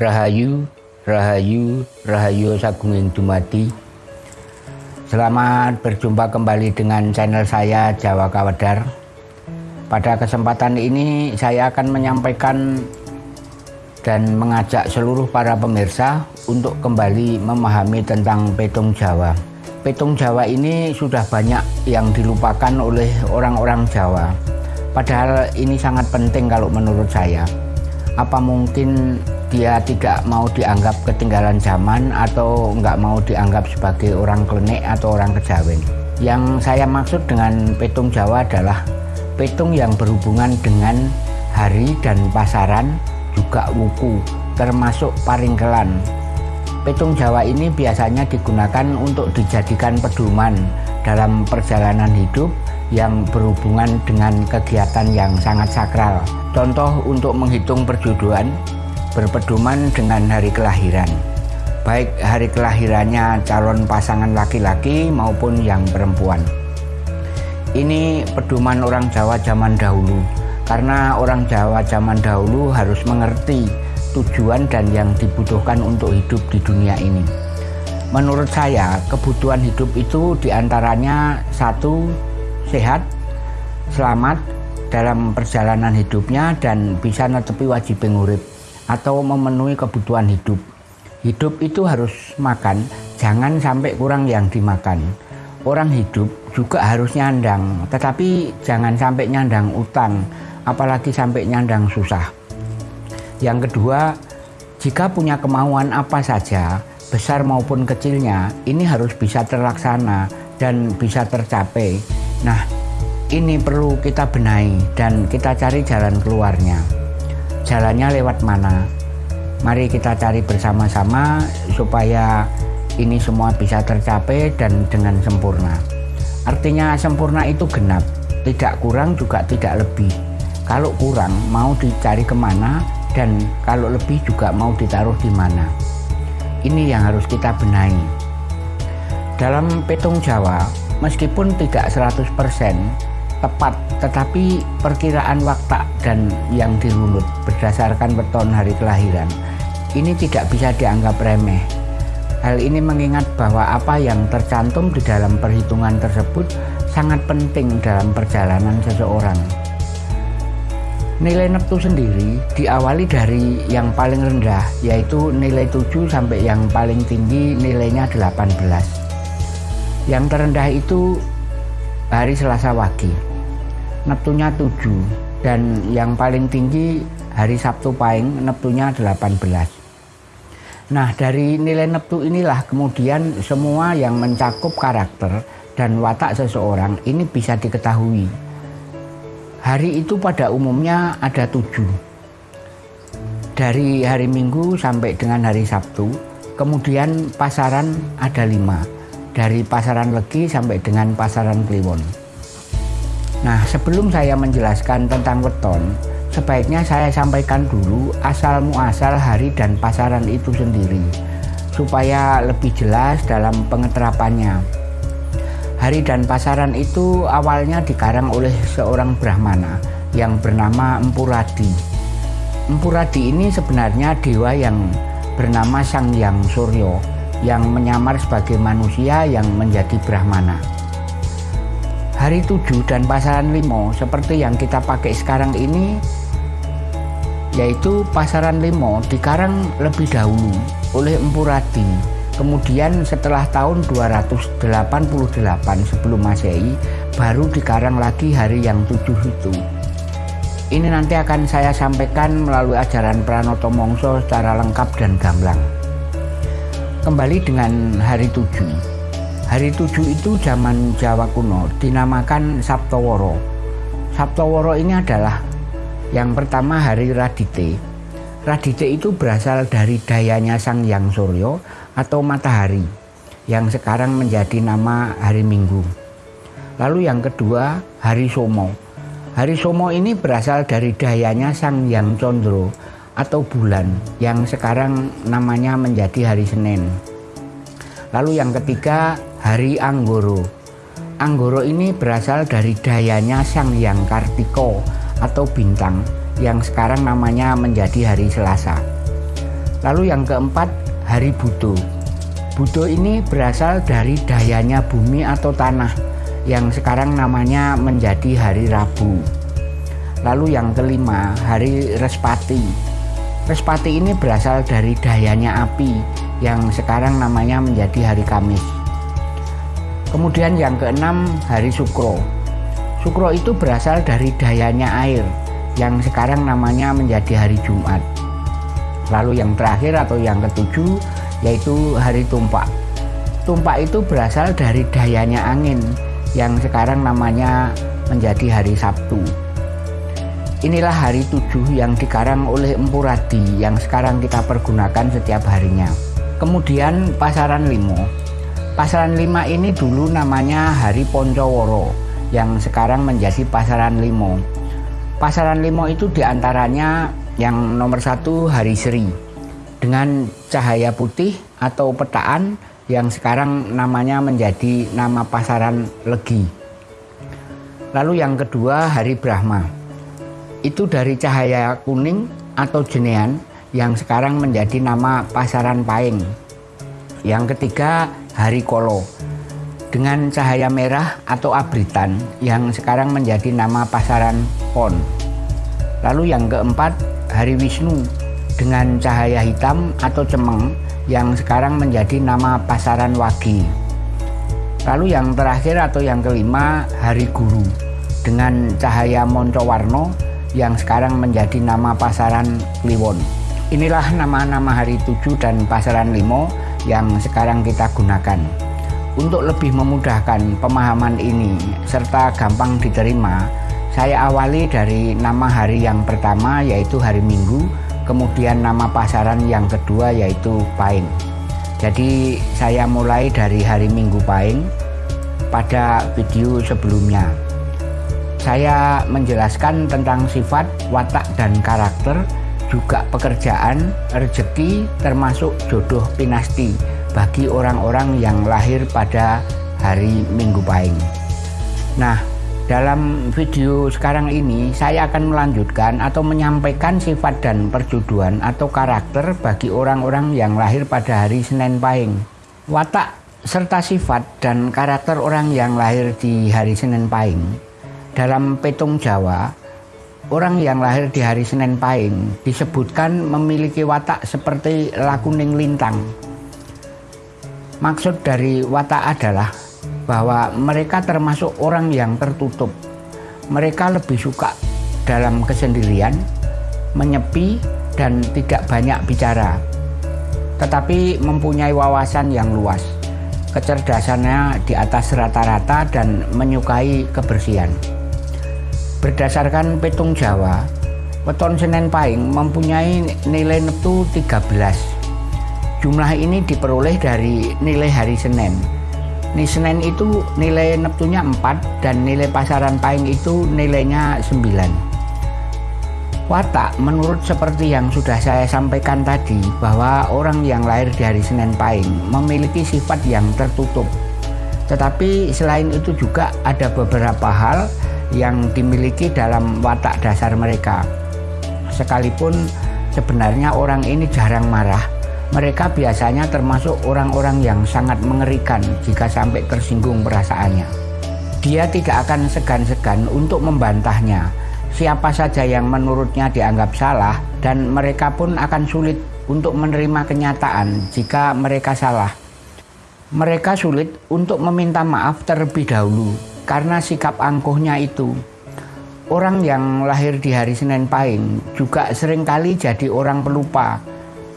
Rahayu, Rahayu, Rahayu Sagunging Dumadi. Selamat berjumpa kembali dengan channel saya Jawa Kawedar. Pada kesempatan ini saya akan menyampaikan dan mengajak seluruh para pemirsa untuk kembali memahami tentang petung Jawa. Petung Jawa ini sudah banyak yang dilupakan oleh orang-orang Jawa. Padahal ini sangat penting kalau menurut saya. Apa mungkin dia tidak mau dianggap ketinggalan zaman atau nggak mau dianggap sebagai orang klenik atau orang kejawen. Yang saya maksud dengan petung Jawa adalah petung yang berhubungan dengan hari dan pasaran juga wuku termasuk paringkelan. Petung Jawa ini biasanya digunakan untuk dijadikan pedoman dalam perjalanan hidup yang berhubungan dengan kegiatan yang sangat sakral. Contoh untuk menghitung perjodohan, berpedoman dengan hari kelahiran. Baik hari kelahirannya calon pasangan laki-laki maupun yang perempuan. Ini pedoman orang Jawa zaman dahulu karena orang Jawa zaman dahulu harus mengerti tujuan dan yang dibutuhkan untuk hidup di dunia ini. Menurut saya kebutuhan hidup itu di antaranya satu sehat selamat dalam perjalanan hidupnya dan bisa netepi wajib pengurip atau memenuhi kebutuhan hidup. Hidup itu harus makan, jangan sampai kurang yang dimakan. Orang hidup juga harus nyandang, tetapi jangan sampai nyandang utang, apalagi sampai nyandang susah. Yang kedua, jika punya kemauan apa saja, besar maupun kecilnya, ini harus bisa terlaksana dan bisa tercapai. Nah, ini perlu kita benahi dan kita cari jalan keluarnya jalannya lewat mana? Mari kita cari bersama-sama supaya ini semua bisa tercapai dan dengan sempurna. Artinya sempurna itu genap tidak kurang juga tidak lebih. Kalau kurang mau dicari ke mana? Dan kalau lebih juga mau ditaruh di mana? Ini yang harus kita benahi. Dalam petung Jawa meskipun tidak 100% tepat tetapi perkiraan waktu dan yang dirunut berdasarkan beton hari kelahiran ini tidak bisa dianggap remeh. Hal ini mengingat bahwa apa yang tercantum di dalam perhitungan tersebut sangat penting dalam perjalanan seseorang. Nilai neptu sendiri diawali dari yang paling rendah yaitu nilai 7 sampai yang paling tinggi nilainya 18 yang terendah itu hari Selasa Wage Neptunya 7 dan yang paling tinggi hari Sabtu Pahing Neptunya 18 nah dari nilai Neptu inilah kemudian semua yang mencakup karakter dan watak seseorang ini bisa diketahui. Hari itu pada umumnya ada tujuh. Dari hari Minggu sampai dengan hari Sabtu kemudian pasaran ada lima. Dari pasaran Legi sampai dengan pasaran Kliwon Nah, sebelum saya menjelaskan tentang weton, sebaiknya saya sampaikan dulu asal muasal hari dan pasaran itu sendiri, supaya lebih jelas dalam pengeterapannya. Hari dan pasaran itu awalnya dikarang oleh seorang Brahmana yang bernama Empuradi. Empuradi ini sebenarnya dewa yang bernama Sang Yang Suryo yang menyamar sebagai manusia yang menjadi Brahmana hari 7 dan pasaran limo seperti yang kita pakai sekarang ini yaitu pasaran limo dikarang lebih dahulu oleh Empu Radi. Kemudian setelah tahun 288 sebelum masehi baru dikarang lagi hari yang tujuh itu. Ini nanti akan saya sampaikan melalui ajaran Pranoto Mongso secara lengkap dan gamblang. Kembali dengan hari tujuh Hari tujuh itu zaman Jawa kuno dinamakan Sabtoworo. Sabtoworo ini adalah yang pertama hari Radite. Radite itu berasal dari dayanya Sang Yang Suryo atau matahari yang sekarang menjadi nama hari Minggu. Lalu yang kedua hari Somo. Hari Somo ini berasal dari dayanya Sang Yang Condro atau bulan yang sekarang namanya menjadi hari Senin. Lalu yang ketiga Hari Anggoro. Anggoro ini berasal dari dayanya Sang Yang Kartiko atau bintang yang sekarang namanya menjadi hari Selasa. Lalu yang keempat, hari Budo. Budo ini berasal dari dayanya bumi atau tanah yang sekarang namanya menjadi hari Rabu. Lalu yang kelima, hari Respati. Respati ini berasal dari dayanya api yang sekarang namanya menjadi hari Kamis. Kemudian yang keenam, hari Sukro. Sukro itu berasal dari dayanya air yang sekarang namanya menjadi hari Jumat. Lalu yang terakhir atau yang ketujuh yaitu hari tumpak. Tumpak itu berasal dari dayanya angin yang sekarang namanya menjadi hari Sabtu. Inilah hari tujuh yang dikarang oleh Empu Radi yang sekarang kita pergunakan setiap harinya. Kemudian pasaran limo. Pasaran lima ini dulu namanya Hari Poncoworo yang sekarang menjadi pasaran limo. Pasaran limo itu di antaranya yang nomor satu hari Seri dengan cahaya putih atau petaan yang sekarang namanya menjadi nama pasaran Legi. Lalu yang kedua hari Brahma. Itu dari cahaya kuning atau jenean yang sekarang menjadi nama pasaran Paing. Yang ketiga hari Kolo dengan cahaya merah atau abritan yang sekarang menjadi nama pasaran Pon. Lalu yang keempat hari Wisnu dengan cahaya hitam atau cemeng yang sekarang menjadi nama pasaran Wagi. Lalu yang terakhir atau yang kelima hari Guru dengan cahaya Moncowarno yang sekarang menjadi nama pasaran Kliwon. Inilah nama-nama hari tujuh dan pasaran limo yang sekarang kita gunakan. Untuk lebih memudahkan pemahaman ini serta gampang diterima, saya awali dari nama hari yang pertama yaitu hari Minggu, kemudian nama pasaran yang kedua yaitu Paing. Jadi saya mulai dari hari Minggu Paing pada video sebelumnya. Saya menjelaskan tentang sifat, watak, dan karakter, juga pekerjaan, rezeki, termasuk jodoh pinasti bagi orang-orang yang lahir pada hari Minggu Paing. Nah, dalam video sekarang ini saya akan melanjutkan atau menyampaikan sifat dan perjodohan atau karakter bagi orang-orang yang lahir pada hari Senin Pahing. Watak serta sifat dan karakter orang yang lahir di hari Senin Pahing. Dalam petung Jawa, orang yang lahir di hari Senin Pahing disebutkan memiliki watak seperti lakuning lintang. Maksud dari watak adalah bahwa mereka termasuk orang yang tertutup. Mereka lebih suka dalam kesendirian, menyepi, dan tidak banyak bicara, tetapi mempunyai wawasan yang luas. Kecerdasannya di atas rata-rata dan menyukai kebersihan. Berdasarkan petung Jawa, weton Senen Pahing mempunyai nilai neptu 13. Jumlah ini diperoleh dari nilai hari Senin Nih Senin itu nilai Neptunya 4 dan nilai pasaran Paing itu nilainya 9. Watak menurut seperti yang sudah saya sampaikan tadi bahwa orang yang lahir di hari Senin Paing memiliki sifat yang tertutup. Tetapi selain itu juga ada beberapa hal yang dimiliki dalam watak dasar mereka. Sekalipun sebenarnya orang ini jarang marah, mereka biasanya termasuk orang-orang yang sangat mengerikan jika sampai tersinggung perasaannya. Dia tidak akan segan-segan untuk membantahnya. Siapa saja yang menurutnya dianggap salah dan mereka pun akan sulit untuk menerima kenyataan jika mereka salah. Mereka sulit untuk meminta maaf terlebih dahulu karena sikap angkuhnya itu. Orang yang lahir di hari Senin Pahing juga sering kali jadi orang pelupa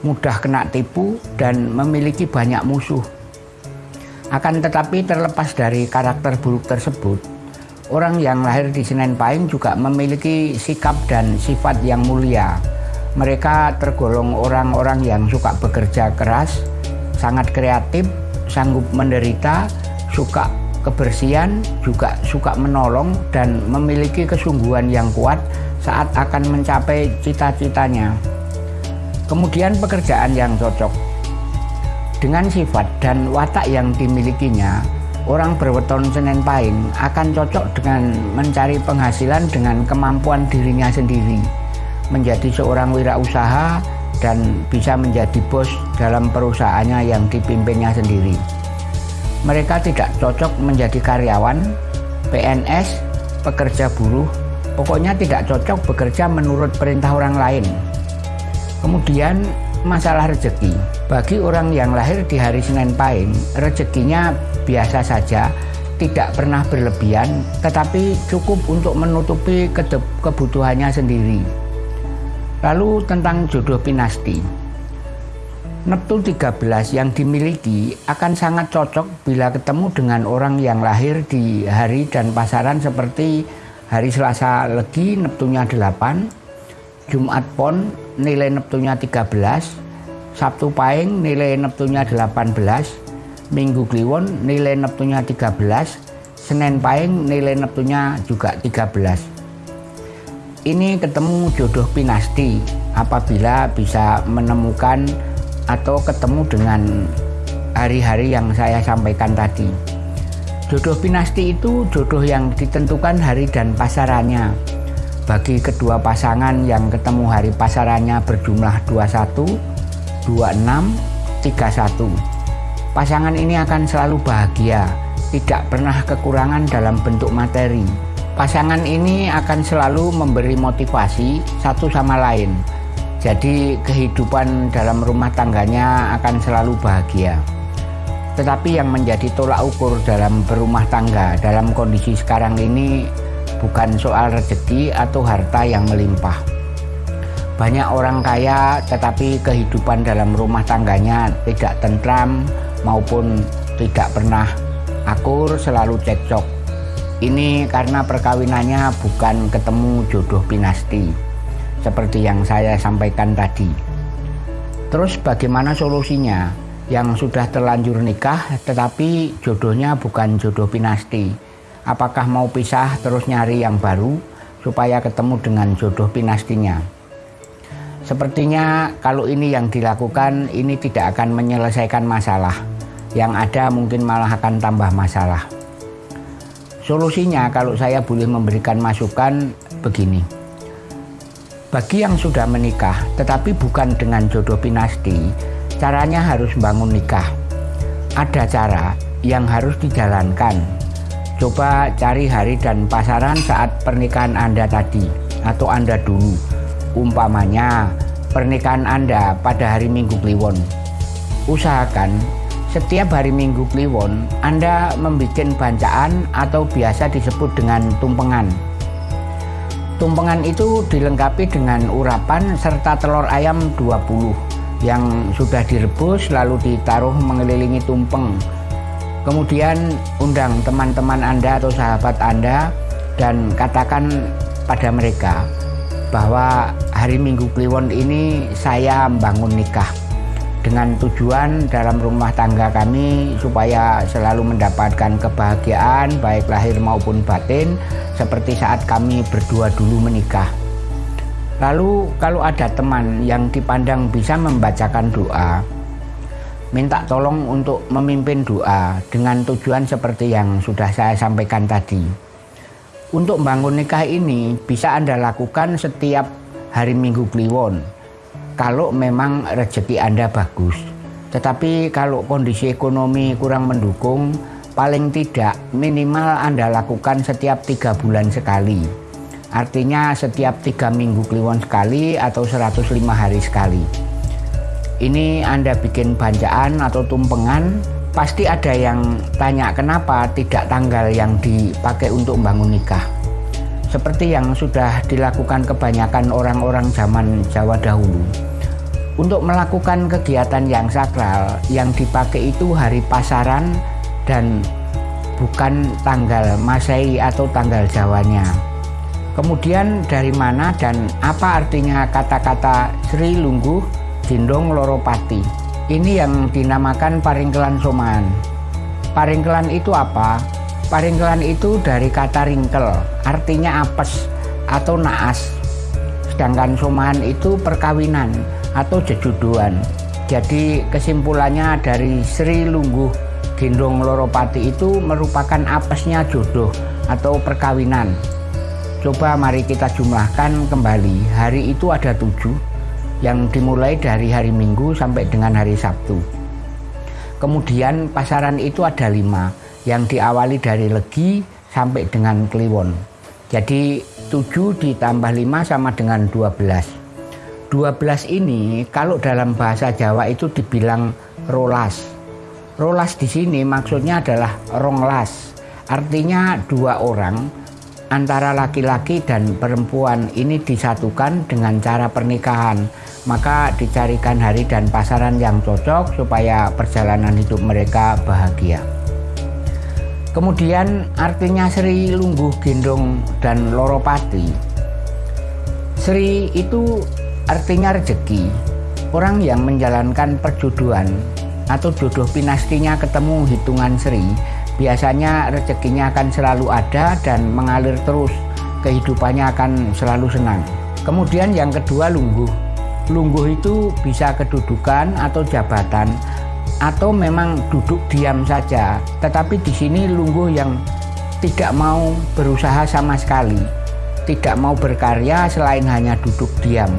mudah kena tipu dan memiliki banyak musuh. Akan tetapi terlepas dari karakter buruk tersebut, orang yang lahir di Senen Pahing juga memiliki sikap dan sifat yang mulia. Mereka tergolong orang-orang yang suka bekerja keras, sangat kreatif, sanggup menderita, suka kebersihan, juga suka menolong dan memiliki kesungguhan yang kuat saat akan mencapai cita-citanya. Kemudian pekerjaan yang cocok. Dengan sifat dan watak yang dimilikinya, orang berweton Senin Pahing akan cocok dengan mencari penghasilan dengan kemampuan dirinya sendiri, menjadi seorang wirausaha dan bisa menjadi bos dalam perusahaannya yang dipimpinnya sendiri. Mereka tidak cocok menjadi karyawan, PNS, pekerja buruh, pokoknya tidak cocok bekerja menurut perintah orang lain. Kemudian masalah rezeki. Bagi orang yang lahir di hari Senin Pahing, rezekinya biasa saja, tidak pernah berlebihan, tetapi cukup untuk menutupi kebutuhannya sendiri. Lalu tentang jodoh pinasti. Neptun 13 yang dimiliki akan sangat cocok bila ketemu dengan orang yang lahir di hari dan pasaran seperti hari Selasa Legi Neptunnya 8, Jumat Pon nilai Neptunnya 13, Sabtu Pahing nilai Neptunnya 18, Minggu Kliwon nilai Neptunnya 13, Senin Pahing nilai Neptunnya juga 13 ini ketemu jodoh pinasti apabila bisa menemukan atau ketemu dengan hari-hari yang saya sampaikan tadi. Jodoh pinasti itu jodoh yang ditentukan hari dan pasarannya. Bagi kedua pasangan yang ketemu hari pasarannya berjumlah 21, 26, 31. Pasangan ini akan selalu bahagia, tidak pernah kekurangan dalam bentuk materi, Pasangan ini akan selalu memberi motivasi satu sama lain. Jadi kehidupan dalam rumah tangganya akan selalu bahagia. Tetapi yang menjadi tolak ukur dalam berumah tangga dalam kondisi sekarang ini bukan soal rezeki atau harta yang melimpah. Banyak orang kaya tetapi kehidupan dalam rumah tangganya tidak tentram maupun tidak pernah akur selalu cekcok ini karena perkawinannya bukan ketemu jodoh pinasti, seperti yang saya sampaikan tadi. Terus bagaimana solusinya? Yang sudah terlanjur nikah tetapi jodohnya bukan jodoh pinasti. Apakah mau pisah terus nyari yang baru supaya ketemu dengan jodoh pinastinya? Sepertinya kalau ini yang dilakukan ini tidak akan menyelesaikan masalah. Yang ada mungkin malah akan tambah masalah. Solusinya kalau saya boleh memberikan masukan begini. Bagi yang sudah menikah tetapi bukan dengan jodoh pinasti, caranya harus bangun nikah. Ada cara yang harus dijalankan. Coba cari hari dan pasaran saat pernikahan Anda tadi atau Anda dulu. Umpamanya pernikahan Anda pada hari Minggu Kliwon. Usahakan setiap hari Minggu Kliwon, Anda membuat bancaan atau biasa disebut dengan tumpengan. Tumpengan itu dilengkapi dengan urapan serta telur ayam 20 yang sudah direbus lalu ditaruh mengelilingi tumpeng. Kemudian undang teman-teman Anda atau sahabat Anda dan katakan pada mereka bahwa hari Minggu Kliwon ini saya membangun nikah dengan tujuan dalam rumah tangga kami supaya selalu mendapatkan kebahagiaan baik lahir maupun batin seperti saat kami berdua dulu menikah. Lalu kalau ada teman yang dipandang bisa membacakan doa, minta tolong untuk memimpin doa dengan tujuan seperti yang sudah saya sampaikan tadi. Untuk bangun nikah ini bisa Anda lakukan setiap hari Minggu Kliwon kalau memang rezeki Anda bagus. Tetapi kalau kondisi ekonomi kurang mendukung, paling tidak minimal Anda lakukan setiap tiga bulan sekali. Artinya setiap tiga minggu kliwon sekali atau 105 hari sekali. Ini Anda bikin banjaan atau tumpengan, pasti ada yang tanya kenapa tidak tanggal yang dipakai untuk bangun nikah. Seperti yang sudah dilakukan kebanyakan orang-orang zaman Jawa dahulu untuk melakukan kegiatan yang sakral yang dipakai itu hari pasaran dan bukan tanggal Masehi atau tanggal Jawanya. Kemudian dari mana dan apa artinya kata-kata Sri Lungguh Jindong Loropati? Ini yang dinamakan paringkelan soman. Paringkelan itu apa? Paringkelan itu dari kata ringkel, artinya apes atau naas. Sedangkan soman itu perkawinan, atau jejuduan. Jadi kesimpulannya dari Sri Lungguh Gendong Loropati itu merupakan apesnya jodoh atau perkawinan. Coba mari kita jumlahkan kembali. Hari itu ada tujuh. yang dimulai dari hari Minggu sampai dengan hari Sabtu. Kemudian pasaran itu ada lima yang diawali dari Legi sampai dengan Kliwon. Jadi 7 ditambah 5 sama dengan 12. 12 ini kalau dalam bahasa Jawa itu dibilang rolas. Rolas di sini maksudnya adalah ronglas. Artinya dua orang antara laki-laki dan perempuan ini disatukan dengan cara pernikahan maka dicarikan hari dan pasaran yang cocok supaya perjalanan hidup mereka bahagia. Kemudian artinya Sri Lungguh Gendong dan Loropati. Sri itu artinya rezeki. Orang yang menjalankan perjodohan atau jodoh pinastinya ketemu hitungan Sri, biasanya rezekinya akan selalu ada dan mengalir terus. Kehidupannya akan selalu senang. Kemudian yang kedua Lungguh Lungguh itu bisa kedudukan atau jabatan atau memang duduk diam saja. Tetapi di sini lungguh yang tidak mau berusaha sama sekali, tidak mau berkarya selain hanya duduk diam.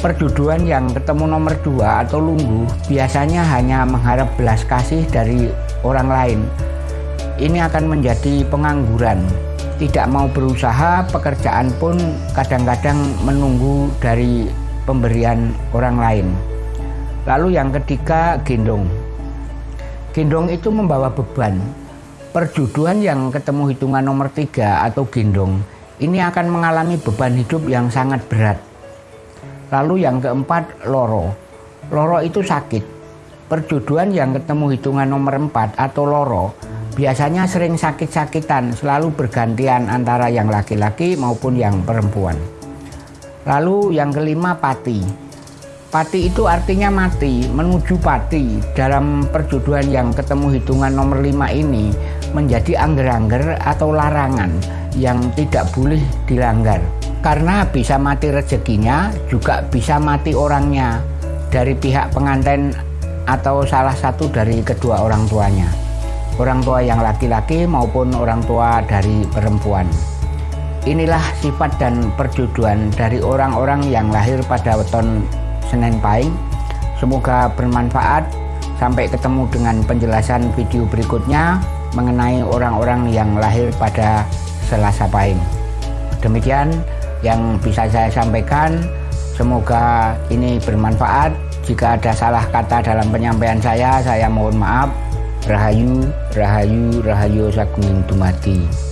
Perduduan yang ketemu nomor dua atau lungguh biasanya hanya mengharap belas kasih dari orang lain. Ini akan menjadi pengangguran. Tidak mau berusaha, pekerjaan pun kadang-kadang menunggu dari pemberian orang lain. Lalu yang ketiga gendong. Gendong itu membawa beban. Perjuduan yang ketemu hitungan nomor tiga atau gendong ini akan mengalami beban hidup yang sangat berat. Lalu yang keempat loro. Loro itu sakit. Perjuduan yang ketemu hitungan nomor empat atau loro biasanya sering sakit-sakitan selalu bergantian antara yang laki-laki maupun yang perempuan. Lalu yang kelima pati. Pati itu artinya mati, menuju pati. Dalam perjodohan yang ketemu hitungan nomor lima ini menjadi angger-angger atau larangan yang tidak boleh dilanggar. Karena bisa mati rezekinya, juga bisa mati orangnya dari pihak pengantin atau salah satu dari kedua orang tuanya. Orang tua yang laki-laki maupun orang tua dari perempuan. Inilah sifat dan perjodohan dari orang-orang yang lahir pada weton Senin Pahing. Semoga bermanfaat. Sampai ketemu dengan penjelasan video berikutnya mengenai orang-orang yang lahir pada Selasa Pahing. Demikian yang bisa saya sampaikan. Semoga ini bermanfaat. Jika ada salah kata dalam penyampaian saya, saya mohon maaf. Rahayu, Rahayu, Rahayu Sagung Dumadi.